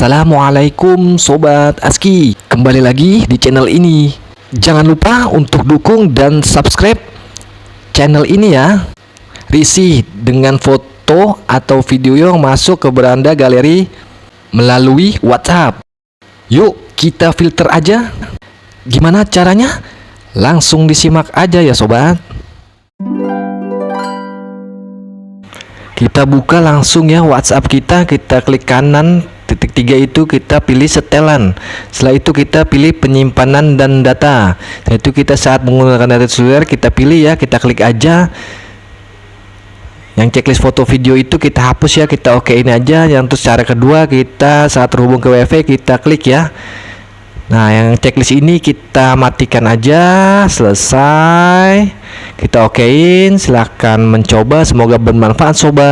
Assalamualaikum Sobat Aski. Kembali lagi di channel ini. Jangan lupa untuk dukung dan subscribe channel ini ya. Risih dengan foto atau video yang masuk ke beranda galeri melalui WhatsApp. Yuk kita filter aja. Gimana caranya? Langsung disimak aja ya sobat. Kita buka langsung ya WhatsApp kita. Kita klik kanan titik tiga itu kita pilih setelan setelah itu kita pilih penyimpanan dan data setelah itu kita saat menggunakan data seluler kita pilih ya kita klik aja yang checklist foto video itu kita hapus ya kita oke ini aja yang terus cara kedua kita saat terhubung ke wifi kita klik ya Nah, yang checklist ini kita matikan aja. Selesai. Kita okein. Silahkan mencoba. Semoga bermanfaat, sobat.